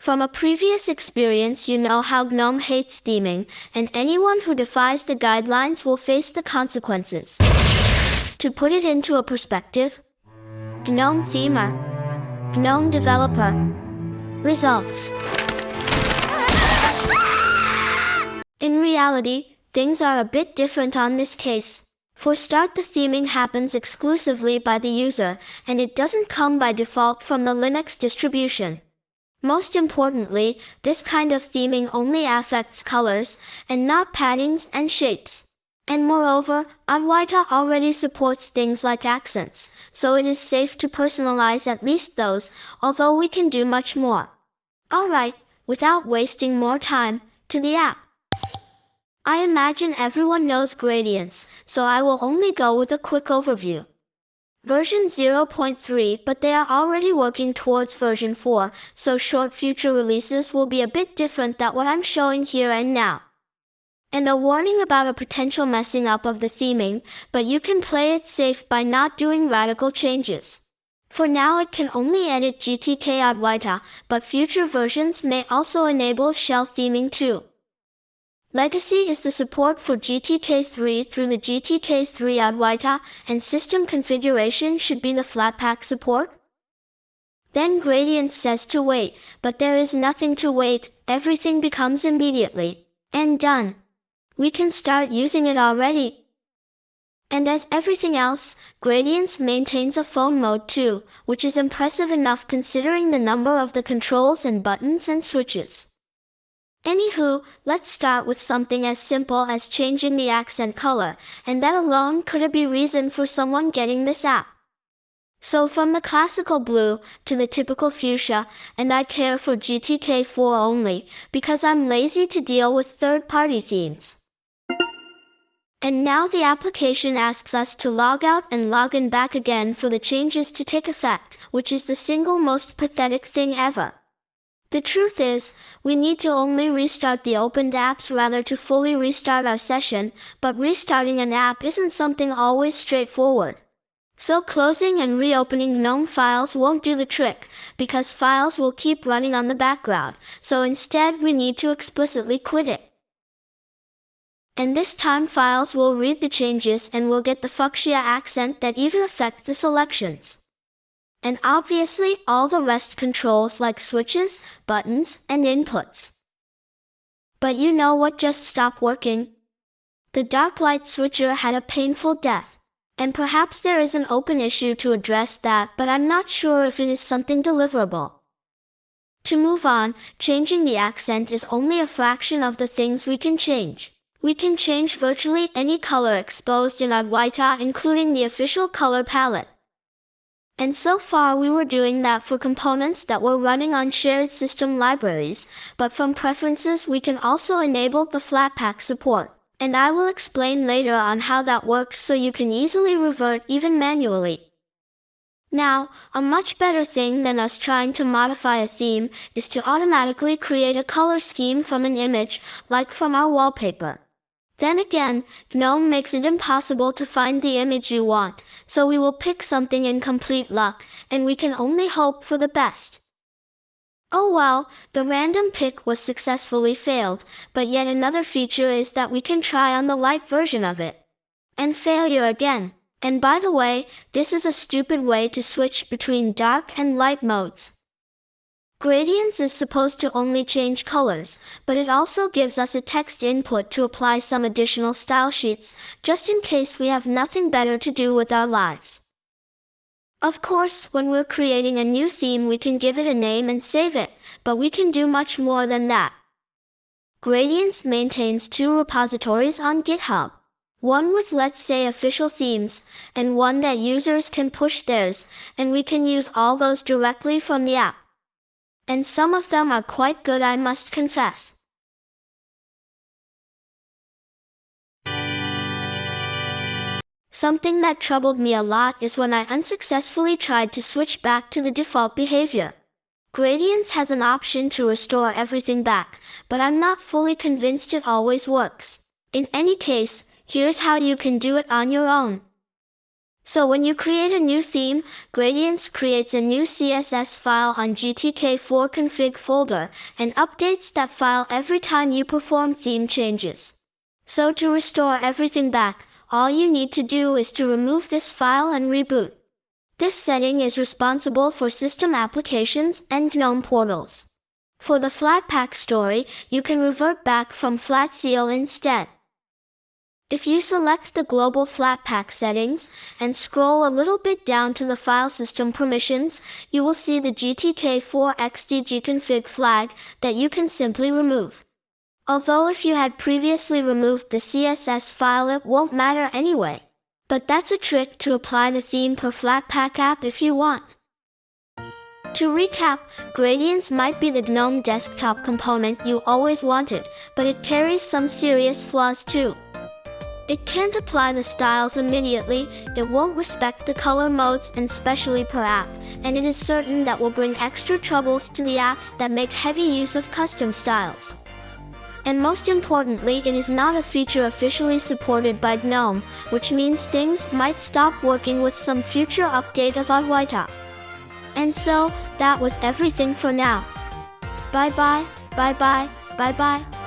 From a previous experience you know how GNOME hates theming, and anyone who defies the guidelines will face the consequences. To put it into a perspective, GNOME Themer, GNOME Developer, Results. In reality, things are a bit different on this case. For start the theming happens exclusively by the user, and it doesn't come by default from the Linux distribution. Most importantly, this kind of theming only affects colors, and not paddings and shapes. And moreover, Adwaita already supports things like accents, so it is safe to personalize at least those, although we can do much more. Alright, without wasting more time, to the app. I imagine everyone knows Gradience, so I will only go with a quick overview version 0.3 but they are already working towards version 4, so short future releases will be a bit different than what I'm showing here and now. And a warning about a potential messing up of the theming, but you can play it safe by not doing radical changes. For now it can only edit GTK Adwaita, but future versions may also enable shell theming too. Legacy is the support for GTK3 through the GTK3 Adwaita, and system configuration should be the Flatpak support. Then Gradience says to wait, but there is nothing to wait, everything becomes immediately, and done. We can start using it already. And as everything else, Gradience maintains a phone mode too, which is impressive enough considering the number of the controls and buttons and switches. Anywho, let's start with something as simple as changing the accent color, and that alone could be reason for someone getting this app. So from the classical blue to the typical fuchsia, and I care for GTK4 only, because I'm lazy to deal with third-party themes. And now the application asks us to log out and log in back again for the changes to take effect, which is the single most pathetic thing ever. The truth is, we need to only restart the opened apps rather to fully restart our session, but restarting an app isn't something always straightforward. So closing and reopening GNOME files won't do the trick, because files will keep running on the background, so instead we need to explicitly quit it. And this time files will read the changes and will get the fuchsia accent that even affect the selections. And obviously all the rest controls like switches, buttons, and inputs. But you know what just stopped working? The dark light switcher had a painful death. And perhaps there is an open issue to address that, but I'm not sure if it is something deliverable. To move on, changing the accent is only a fraction of the things we can change. We can change virtually any color exposed in Adwaita including the official color palette. And so far we were doing that for components that were running on shared system libraries, but from preferences we can also enable the Flatpak support. And I will explain later on how that works so you can easily revert even manually. Now, a much better thing than us trying to modify a theme is to automatically create a color scheme from an image, like from our wallpaper. Then again, GNOME makes it impossible to find the image you want, so we will pick something in complete luck, and we can only hope for the best. Oh well, the random pick was successfully failed, but yet another feature is that we can try on the light version of it. And failure again. And by the way, this is a stupid way to switch between dark and light modes. Gradience is supposed to only change colors, but it also gives us a text input to apply some additional style sheets, just in case we have nothing better to do with our lives. Of course, when we're creating a new theme we can give it a name and save it, but we can do much more than that. Gradience maintains two repositories on GitHub. One with let's say official themes, and one that users can push theirs, and we can use all those directly from the app and some of them are quite good I must confess. Something that troubled me a lot is when I unsuccessfully tried to switch back to the default behavior. Gradience has an option to restore everything back, but I'm not fully convinced it always works. In any case, here's how you can do it on your own. So when you create a new theme, Gradience creates a new CSS file on GTK4 config folder and updates that file every time you perform theme changes. So to restore everything back, all you need to do is to remove this file and reboot. This setting is responsible for system applications and GNOME portals. For the Flatpak story, you can revert back from Flatseal instead. If you select the global Flatpak settings and scroll a little bit down to the file system permissions, you will see the GTK4XDGconfig flag that you can simply remove. Although if you had previously removed the CSS file it won't matter anyway. But that's a trick to apply the theme per Flatpak app if you want. To recap, Gradience might be the GNOME desktop component you always wanted, but it carries some serious flaws too. It can't apply the styles immediately, it won't respect the color modes and specially per app, and it is certain that will bring extra troubles to the apps that make heavy use of custom styles. And most importantly, it is not a feature officially supported by GNOME, which means things might stop working with some future update of Adwaita. And so, that was everything for now. Bye bye, bye bye, bye bye.